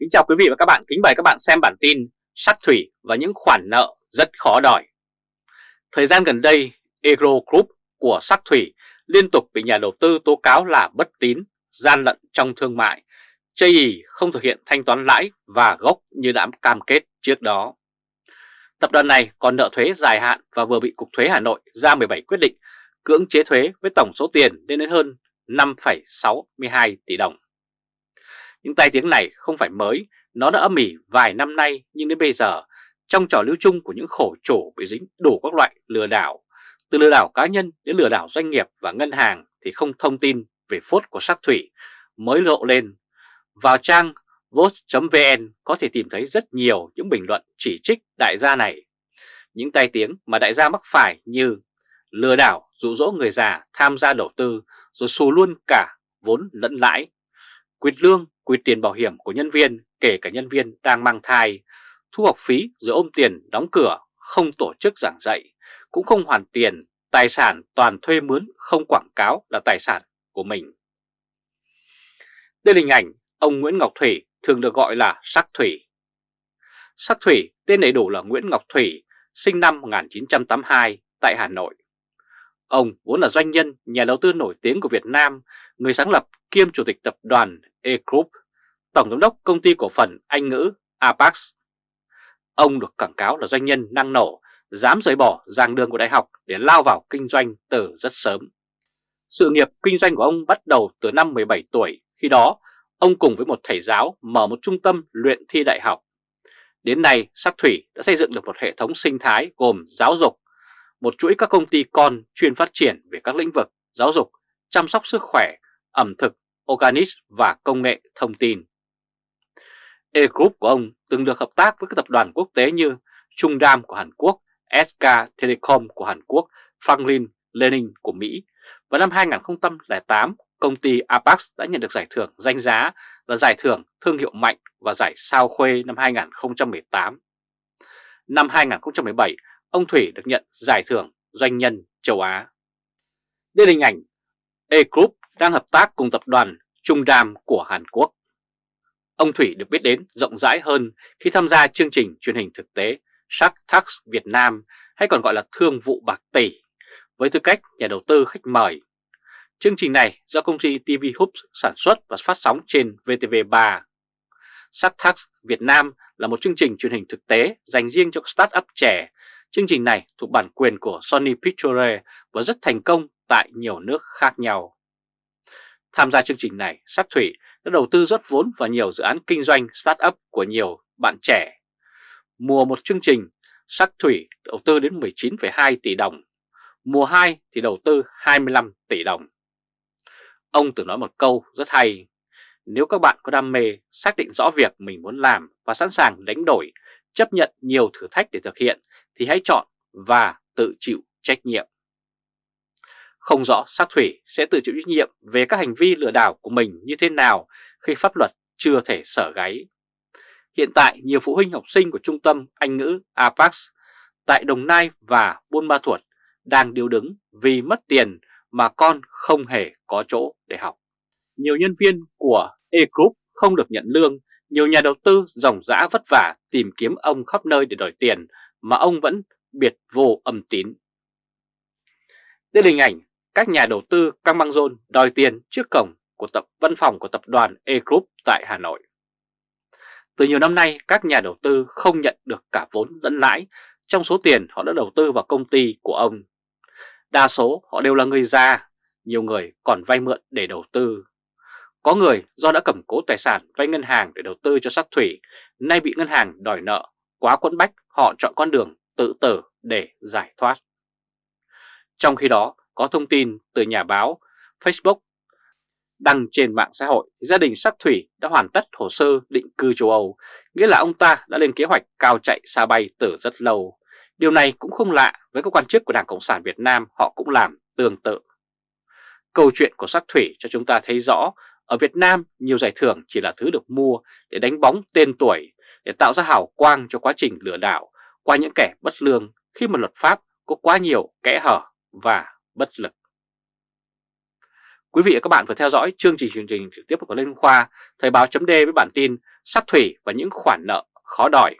Kính chào quý vị và các bạn, kính mời các bạn xem bản tin Sắt Thủy và những khoản nợ rất khó đòi. Thời gian gần đây, Agro Group của Sắt Thủy liên tục bị nhà đầu tư tố cáo là bất tín, gian lận trong thương mại, chây ý không thực hiện thanh toán lãi và gốc như đã cam kết trước đó. Tập đoàn này còn nợ thuế dài hạn và vừa bị Cục Thuế Hà Nội ra 17 quyết định cưỡng chế thuế với tổng số tiền lên đến hơn 5,62 tỷ đồng. Những tai tiếng này không phải mới, nó đã âm ỉ vài năm nay nhưng đến bây giờ, trong trò lưu chung của những khổ chủ bị dính đủ các loại lừa đảo, từ lừa đảo cá nhân đến lừa đảo doanh nghiệp và ngân hàng thì không thông tin về phốt của sắc thủy mới lộ lên. Vào trang vote.vn có thể tìm thấy rất nhiều những bình luận chỉ trích đại gia này. Những tai tiếng mà đại gia mắc phải như lừa đảo dụ dỗ người già tham gia đầu tư rồi xù luôn cả vốn lẫn lãi, quyệt lương quy tiền bảo hiểm của nhân viên kể cả nhân viên đang mang thai, thu học phí rồi ôm tiền đóng cửa, không tổ chức giảng dạy, cũng không hoàn tiền, tài sản toàn thuê mướn không quảng cáo là tài sản của mình. Đây là hình ảnh ông Nguyễn Ngọc Thủy thường được gọi là Sắc Thủy. Sắc Thủy tên đầy đủ là Nguyễn Ngọc Thủy, sinh năm 1982 tại Hà Nội. Ông vốn là doanh nhân, nhà đầu tư nổi tiếng của Việt Nam, người sáng lập kiêm chủ tịch tập đoàn E-Group, tổng giám đốc công ty cổ phần Anh ngữ Apax. Ông được quảng cáo là doanh nhân năng nổ, dám rời bỏ giảng đường của đại học để lao vào kinh doanh từ rất sớm. Sự nghiệp kinh doanh của ông bắt đầu từ năm 17 tuổi, khi đó ông cùng với một thầy giáo mở một trung tâm luyện thi đại học. Đến nay, Sắc Thủy đã xây dựng được một hệ thống sinh thái gồm giáo dục, một chuỗi các công ty con chuyên phát triển về các lĩnh vực giáo dục, chăm sóc sức khỏe, ẩm thực, organic và công nghệ thông tin. E-Group của ông từng được hợp tác với các tập đoàn quốc tế như Trung Đam của Hàn Quốc, SK Telecom của Hàn Quốc, Franklin Lenin của Mỹ. Vào năm 2008, công ty Apex đã nhận được giải thưởng danh giá là giải thưởng thương hiệu mạnh và giải sao khuê năm 2018. Năm 2017, ông Thủy được nhận giải thưởng doanh nhân châu Á. Đây là hình ảnh E-Group đang hợp tác cùng tập đoàn Trung Đam của Hàn Quốc. Ông Thủy được biết đến rộng rãi hơn khi tham gia chương trình truyền hình thực tế Shark Tank Việt Nam hay còn gọi là Thương vụ bạc tỷ với tư cách nhà đầu tư khách mời. Chương trình này do công ty TV Hoops sản xuất và phát sóng trên VTV3. Shark Tank Việt Nam là một chương trình truyền hình thực tế dành riêng cho startup trẻ. Chương trình này thuộc bản quyền của Sony Pictures và rất thành công tại nhiều nước khác nhau. Tham gia chương trình này, Sắc Thủy đã đầu tư rót vốn vào nhiều dự án kinh doanh start-up của nhiều bạn trẻ. Mùa một chương trình, Sắc Thủy đầu tư đến 19,2 tỷ đồng, mùa 2 thì đầu tư 25 tỷ đồng. Ông từng nói một câu rất hay, nếu các bạn có đam mê, xác định rõ việc mình muốn làm và sẵn sàng đánh đổi, chấp nhận nhiều thử thách để thực hiện thì hãy chọn và tự chịu trách nhiệm. Không rõ sắc thủy sẽ tự chịu trách nhiệm về các hành vi lừa đảo của mình như thế nào khi pháp luật chưa thể sở gáy. Hiện tại nhiều phụ huynh học sinh của trung tâm Anh ngữ Apax tại Đồng Nai và Buôn Ma Thuột đang điều đứng vì mất tiền mà con không hề có chỗ để học. Nhiều nhân viên của E-Group không được nhận lương, nhiều nhà đầu tư ròng rã vất vả tìm kiếm ông khắp nơi để đòi tiền mà ông vẫn biệt vô âm tín. Đây là hình ảnh các nhà đầu tư căng băng rôn đòi tiền trước cổng của tập văn phòng của tập đoàn E-Group tại Hà Nội. Từ nhiều năm nay, các nhà đầu tư không nhận được cả vốn lẫn lãi trong số tiền họ đã đầu tư vào công ty của ông. Đa số họ đều là người già, nhiều người còn vay mượn để đầu tư. Có người do đã cầm cố tài sản vay ngân hàng để đầu tư cho sắc thủy, nay bị ngân hàng đòi nợ, quá quẫn bách họ chọn con đường tự tử để giải thoát. Trong khi đó, có thông tin từ nhà báo Facebook đăng trên mạng xã hội gia đình sắc thủy đã hoàn tất hồ sơ định cư châu Âu, nghĩa là ông ta đã lên kế hoạch cao chạy xa bay từ rất lâu. Điều này cũng không lạ với các quan chức của Đảng Cộng sản Việt Nam họ cũng làm tương tự. Câu chuyện của sắc thủy cho chúng ta thấy rõ ở Việt Nam nhiều giải thưởng chỉ là thứ được mua để đánh bóng tên tuổi, để tạo ra hào quang cho quá trình lừa đảo qua những kẻ bất lương khi mà luật pháp có quá nhiều kẽ hở và bất lực. Quý vị và các bạn vừa theo dõi chương trình truyền trình trực tiếp của Lê Khoa, Thời báo chấm với bản tin sắt thủy và những khoản nợ khó đòi.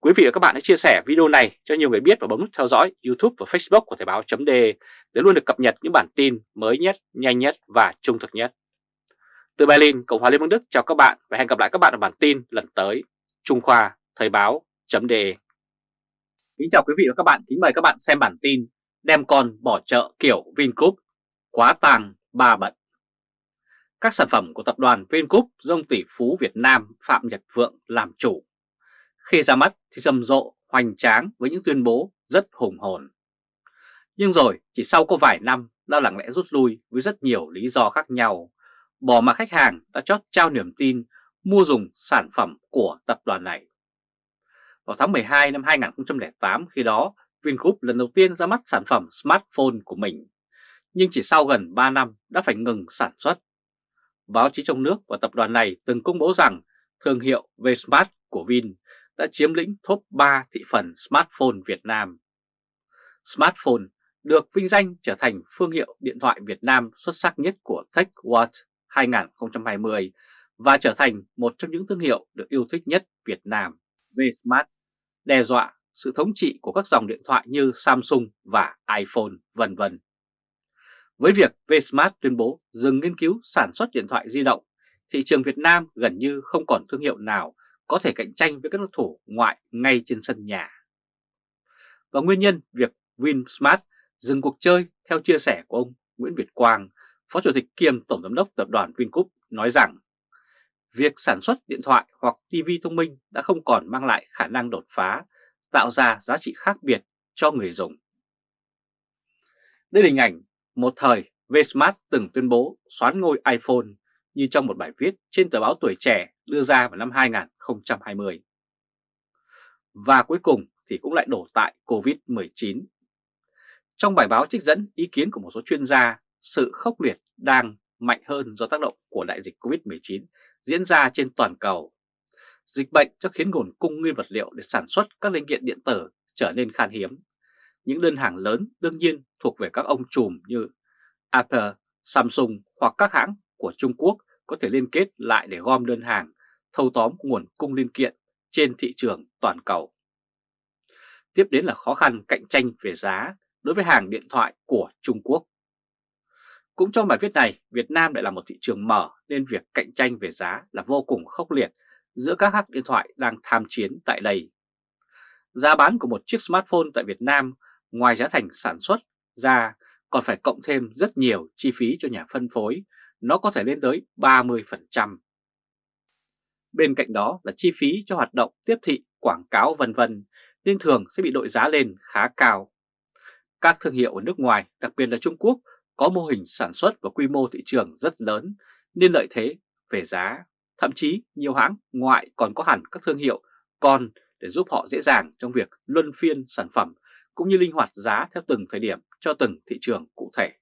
Quý vị và các bạn hãy chia sẻ video này cho nhiều người biết và bấm nút theo dõi YouTube và Facebook của Thời báo chấm để luôn được cập nhật những bản tin mới nhất, nhanh nhất và trung thực nhất. Từ Berlin, Cộng hòa Liên bang Đức chào các bạn và hẹn gặp lại các bạn ở bản tin lần tới. Trung Khoa Thời báo chấm Kính chào quý vị và các bạn, kính mời các bạn xem bản tin Đem con bỏ chợ kiểu Vingroup, quá tàng ba bận. Các sản phẩm của tập đoàn Vingroup do ông tỷ phú Việt Nam Phạm Nhật Vượng làm chủ. Khi ra mắt thì rầm rộ, hoành tráng với những tuyên bố rất hùng hồn. Nhưng rồi chỉ sau có vài năm đã lặng lẽ rút lui với rất nhiều lý do khác nhau, bỏ mà khách hàng đã chót trao niềm tin mua dùng sản phẩm của tập đoàn này. Vào tháng 12 năm 2008 khi đó Vingroup lần đầu tiên ra mắt sản phẩm smartphone của mình, nhưng chỉ sau gần 3 năm đã phải ngừng sản xuất. Báo chí trong nước và tập đoàn này từng công bố rằng thương hiệu Vsmart của Vin đã chiếm lĩnh top 3 thị phần smartphone Việt Nam. Smartphone được vinh danh trở thành phương hiệu điện thoại Việt Nam xuất sắc nhất của TechWatch 2020 và trở thành một trong những thương hiệu được yêu thích nhất Việt Nam. Vsmart đe dọa sự thống trị của các dòng điện thoại như Samsung và iPhone vân vân. Với việc Vsmart tuyên bố dừng nghiên cứu sản xuất điện thoại di động, thị trường Việt Nam gần như không còn thương hiệu nào có thể cạnh tranh với các đối thủ ngoại ngay trên sân nhà. Và nguyên nhân việc Vinsmart dừng cuộc chơi theo chia sẻ của ông Nguyễn Việt Quang, Phó Chủ tịch kiêm Tổng Giám đốc Tập đoàn Vingroup nói rằng việc sản xuất điện thoại hoặc TV thông minh đã không còn mang lại khả năng đột phá, tạo ra giá trị khác biệt cho người dùng. Đây là hình ảnh một thời Vsmart từng tuyên bố xoán ngôi iPhone như trong một bài viết trên tờ báo Tuổi Trẻ đưa ra vào năm 2020. Và cuối cùng thì cũng lại đổ tại Covid-19. Trong bài báo trích dẫn ý kiến của một số chuyên gia, sự khốc liệt đang mạnh hơn do tác động của đại dịch Covid-19 diễn ra trên toàn cầu. Dịch bệnh cho khiến nguồn cung nguyên vật liệu để sản xuất các linh kiện điện tử trở nên khan hiếm. Những đơn hàng lớn đương nhiên thuộc về các ông trùm như Apple, Samsung hoặc các hãng của Trung Quốc có thể liên kết lại để gom đơn hàng, thâu tóm nguồn cung linh kiện trên thị trường toàn cầu. Tiếp đến là khó khăn cạnh tranh về giá đối với hàng điện thoại của Trung Quốc. Cũng trong bài viết này, Việt Nam lại là một thị trường mở nên việc cạnh tranh về giá là vô cùng khốc liệt giữa các hãng điện thoại đang tham chiến tại đây. Giá bán của một chiếc smartphone tại Việt Nam ngoài giá thành sản xuất ra còn phải cộng thêm rất nhiều chi phí cho nhà phân phối, nó có thể lên tới 30%. Bên cạnh đó là chi phí cho hoạt động tiếp thị, quảng cáo vân vân nên thường sẽ bị đội giá lên khá cao. Các thương hiệu ở nước ngoài, đặc biệt là Trung Quốc, có mô hình sản xuất và quy mô thị trường rất lớn nên lợi thế về giá. Thậm chí nhiều hãng ngoại còn có hẳn các thương hiệu còn để giúp họ dễ dàng trong việc luân phiên sản phẩm cũng như linh hoạt giá theo từng thời điểm cho từng thị trường cụ thể.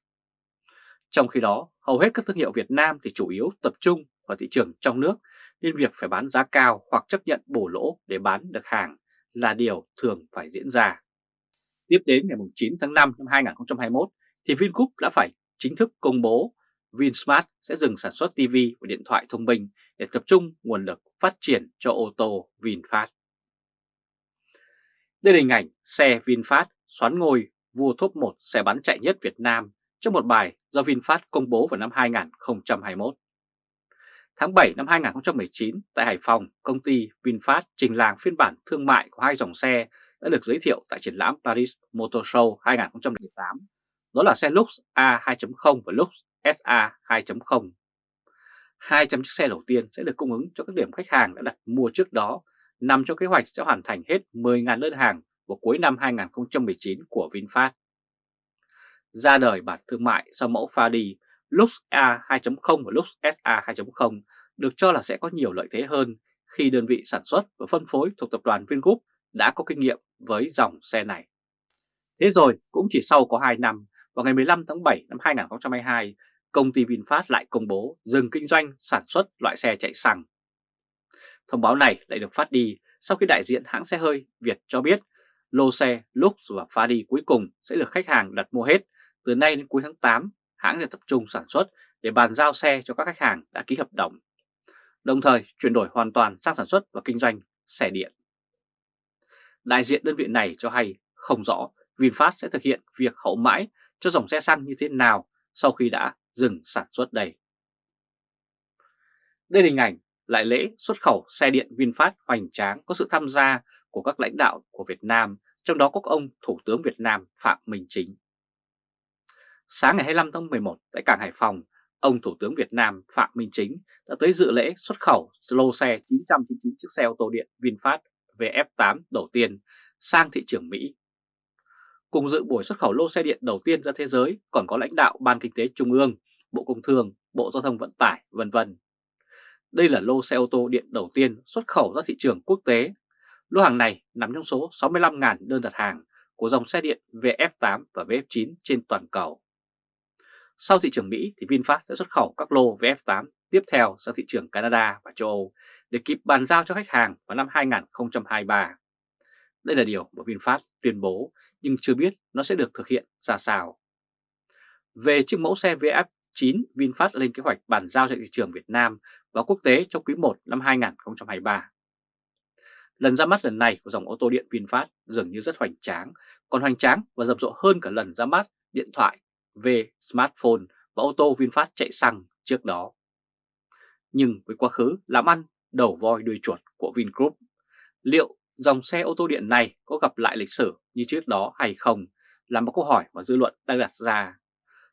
Trong khi đó, hầu hết các thương hiệu Việt Nam thì chủ yếu tập trung vào thị trường trong nước nên việc phải bán giá cao hoặc chấp nhận bổ lỗ để bán được hàng là điều thường phải diễn ra. Tiếp đến ngày 9 tháng 5 năm 2021 thì Vingroup đã phải chính thức công bố Vinsmart sẽ dừng sản xuất TV và điện thoại thông minh để tập trung nguồn lực phát triển cho ô tô VinFast. Đây là hình ảnh xe VinFast xoán ngôi vua top 1 xe bán chạy nhất Việt Nam trong một bài do VinFast công bố vào năm 2021. Tháng 7 năm 2019, tại Hải Phòng, công ty VinFast trình làng phiên bản thương mại của hai dòng xe đã được giới thiệu tại triển lãm Paris Motor Show 2018. Đó là xe Lux A2.0 và Lux SA 2.0. 200 chiếc xe đầu tiên sẽ được cung ứng cho các điểm khách hàng đã đặt mua trước đó, nằm trong kế hoạch sẽ hoàn thành hết 10.000 đơn hàng vào cuối năm 2019 của VinFast. Ra đời bản thương mại sau mẫu Fadi, Lux A 2.0 và Lux SA 2.0 được cho là sẽ có nhiều lợi thế hơn khi đơn vị sản xuất và phân phối thuộc tập đoàn Vingroup đã có kinh nghiệm với dòng xe này. Thế rồi, cũng chỉ sau có 2 năm, vào ngày 15 tháng 7 năm 2022, công ty VinFast lại công bố dừng kinh doanh sản xuất loại xe chạy xăng. Thông báo này lại được phát đi sau khi đại diện hãng xe hơi Việt cho biết lô xe Lux và Fadi cuối cùng sẽ được khách hàng đặt mua hết. Từ nay đến cuối tháng 8, hãng sẽ tập trung sản xuất để bàn giao xe cho các khách hàng đã ký hợp đồng. đồng thời chuyển đổi hoàn toàn sang sản xuất và kinh doanh xe điện. Đại diện đơn vị này cho hay không rõ VinFast sẽ thực hiện việc hậu mãi cho dòng xe xăng như thế nào sau khi đã dừng sản xuất đây. Đây là hình ảnh lại lễ xuất khẩu xe điện VinFast hoành tráng có sự tham gia của các lãnh đạo của Việt Nam, trong đó có ông Thủ tướng Việt Nam Phạm Minh Chính. Sáng ngày 25 tháng 11 tại cảng Hải Phòng, ông Thủ tướng Việt Nam Phạm Minh Chính đã tới dự lễ xuất khẩu lô xe 999 chiếc xe ô tô điện VinFast VF8 đầu tiên sang thị trường Mỹ. Cùng dự buổi xuất khẩu lô xe điện đầu tiên ra thế giới còn có lãnh đạo Ban Kinh tế Trung ương, Bộ Công Thương, Bộ Giao thông Vận tải, vân vân. Đây là lô xe ô tô điện đầu tiên xuất khẩu ra thị trường quốc tế. Lô hàng này nằm trong số 65.000 đơn đặt hàng của dòng xe điện VF8 và VF9 trên toàn cầu. Sau thị trường Mỹ thì VinFast sẽ xuất khẩu các lô VF8 tiếp theo sang thị trường Canada và châu Âu để kịp bàn giao cho khách hàng vào năm 2023. Đây là điều mà VinFast tuyên bố nhưng chưa biết nó sẽ được thực hiện ra sao. Về chiếc mẫu xe VF. 9, VinFast lên kế hoạch bàn giao cho thị trường Việt Nam và quốc tế trong quý 1 năm 2023. Lần ra mắt lần này của dòng ô tô điện VinFast dường như rất hoành tráng, còn hoành tráng và rầm rộ hơn cả lần ra mắt điện thoại về smartphone và ô tô VinFast chạy xăng trước đó. Nhưng với quá khứ làm ăn đầu voi đuôi chuột của Vingroup, liệu dòng xe ô tô điện này có gặp lại lịch sử như trước đó hay không là một câu hỏi mà dư luận đang đặt ra.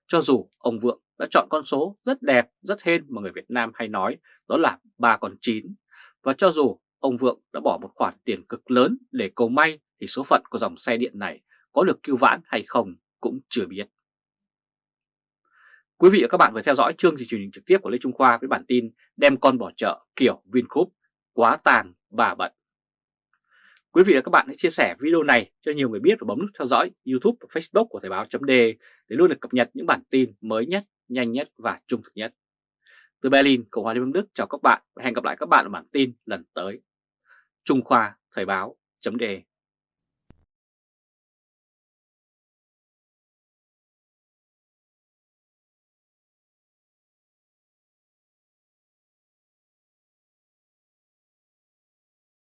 Cho dù ông Vượng đã chọn con số rất đẹp, rất hên mà người Việt Nam hay nói đó là ba con 9. Và cho dù ông Vượng đã bỏ một khoản tiền cực lớn để cầu may thì số phận của dòng xe điện này có được cứu vãn hay không cũng chưa biết. Quý vị và các bạn vừa theo dõi chương trình truyền hình trực tiếp của Lê Trung Khoa với bản tin đem con bỏ chợ kiểu Vingroup quá tàn bà bận. Quý vị và các bạn hãy chia sẻ video này cho nhiều người biết và bấm nút theo dõi YouTube và Facebook của Thời báo .de để luôn được cập nhật những bản tin mới nhất, nhanh nhất và trung thực nhất. Từ Berlin, Cộng hòa Liên bang Đức chào các bạn và hẹn gặp lại các bạn ở bản tin lần tới. Trung Khoa Thời báo .de